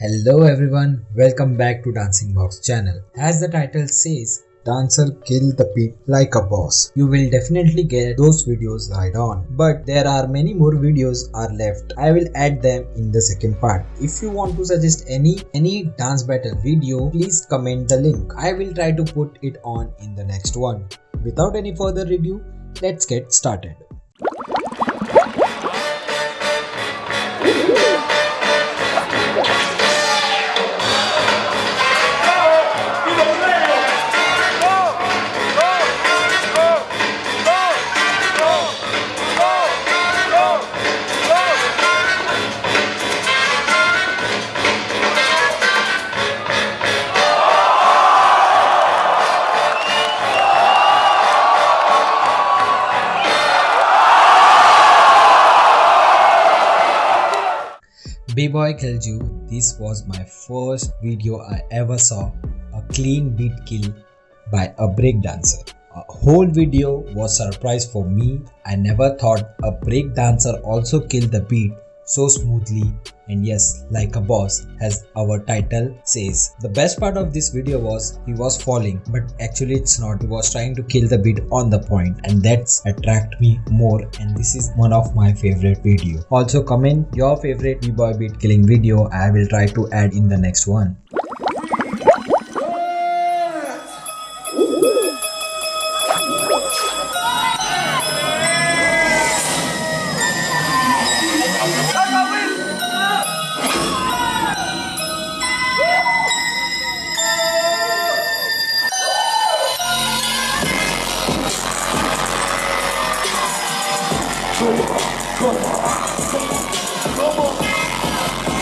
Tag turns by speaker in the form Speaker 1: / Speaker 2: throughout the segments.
Speaker 1: Hello everyone, welcome back to Dancing Box channel. As the title says, dancer kill the beat like a boss. You will definitely get those videos right on. But there are many more videos are left. I will add them in the second part. If you want to suggest any any dance battle video, please comment the link. I will try to put it on in the next one. Without any further review, let's get started. B-Boy You, this was my first video I ever saw, a clean beat kill by a break dancer. A whole video was a surprise for me. I never thought a break dancer also killed the beat so smoothly. And yes like a boss as our title says. The best part of this video was he was falling. But actually it's not. He was trying to kill the beat on the point. And that's attract me more. And this is one of my favorite video. Also comment your favorite b-boy beat killing video. I will try to add in the next one Come on, come on, come on.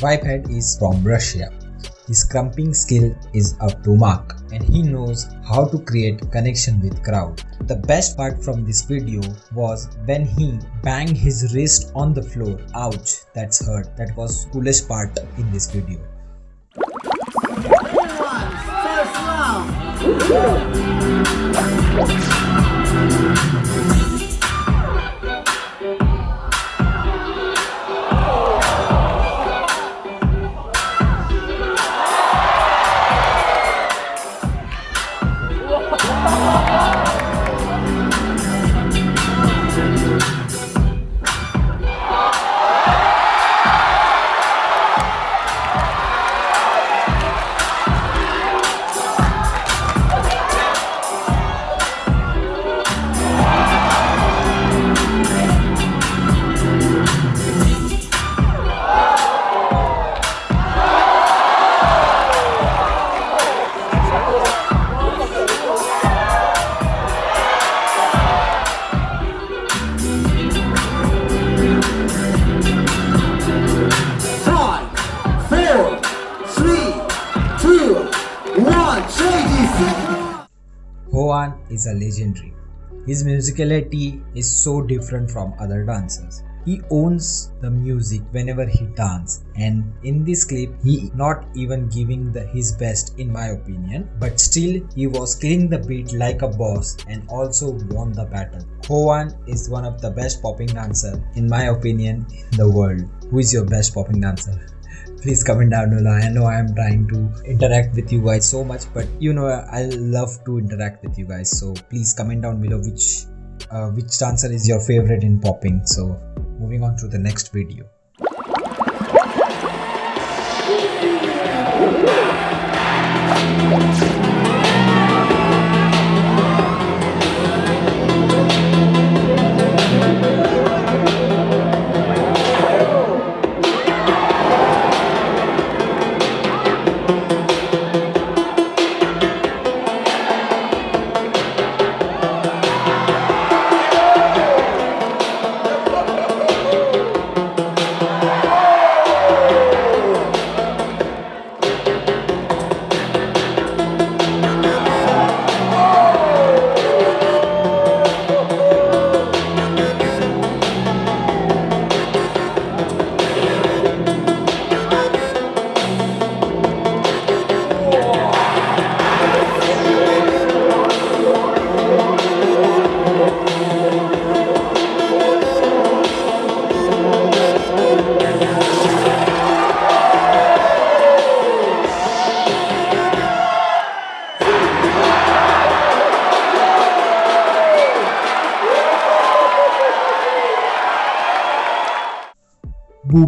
Speaker 1: Vipehead is from Russia. His crumping skill is up to mark and he knows how to create connection with crowd. The best part from this video was when he banged his wrist on the floor. Ouch, that's hurt. That was coolest part in this video. Hoan is a legendary. His musicality is so different from other dancers. he owns the music whenever he dances and in this clip he not even giving the his best in my opinion but still he was killing the beat like a boss and also won the battle Hoan is one of the best popping dancer in my opinion in the world who is your best popping dancer please comment down below. I know i am trying to interact with you guys so much but you know i love to interact with you guys. So please comment down below which uh, which dancer is your favorite in popping. So moving on to the next video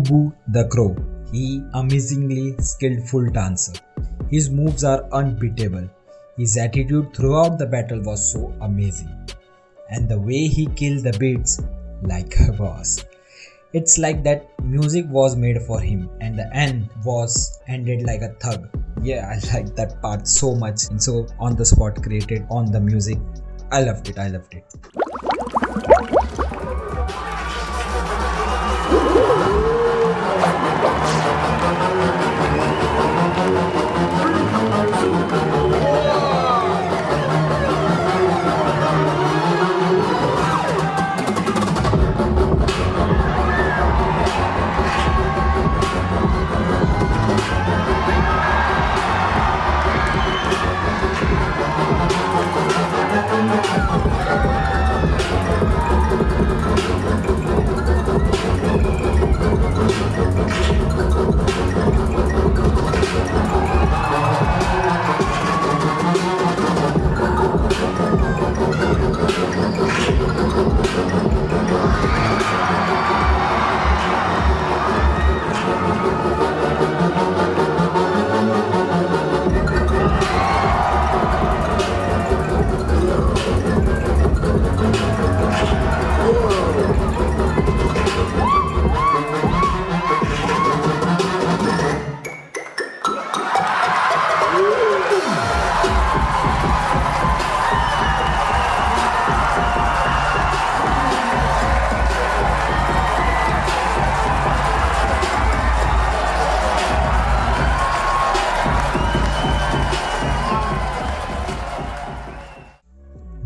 Speaker 1: Boo the Crow. He amazingly skillful dancer. His moves are unbeatable. His attitude throughout the battle was so amazing. And the way he killed the beats like a boss. It's like that music was made for him and the end was ended like a thug. Yeah, I like that part so much and so on the spot created on the music. I loved it. I loved it.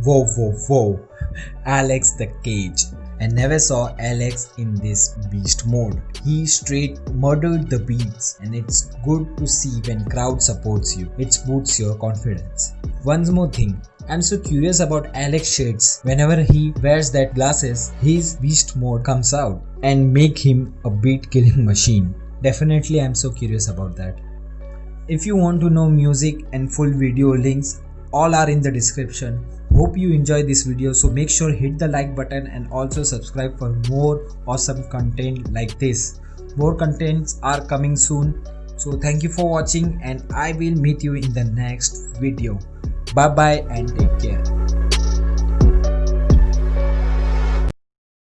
Speaker 1: Whoa, whoa, whoa. Alex the Cage. I never saw Alex in this beast mode. He straight murdered the beats and it's good to see when crowd supports you. It boosts your confidence. One more thing. I'm so curious about Alex shades. Whenever he wears that glasses, his beast mode comes out and make him a beat killing machine. Definitely I'm so curious about that. If you want to know music and full video links, all are in the description hope you enjoy this video. So make sure hit the like button and also subscribe for more awesome content like this. More contents are coming soon. So thank you for watching and i will meet you in the next video. Bye bye and take care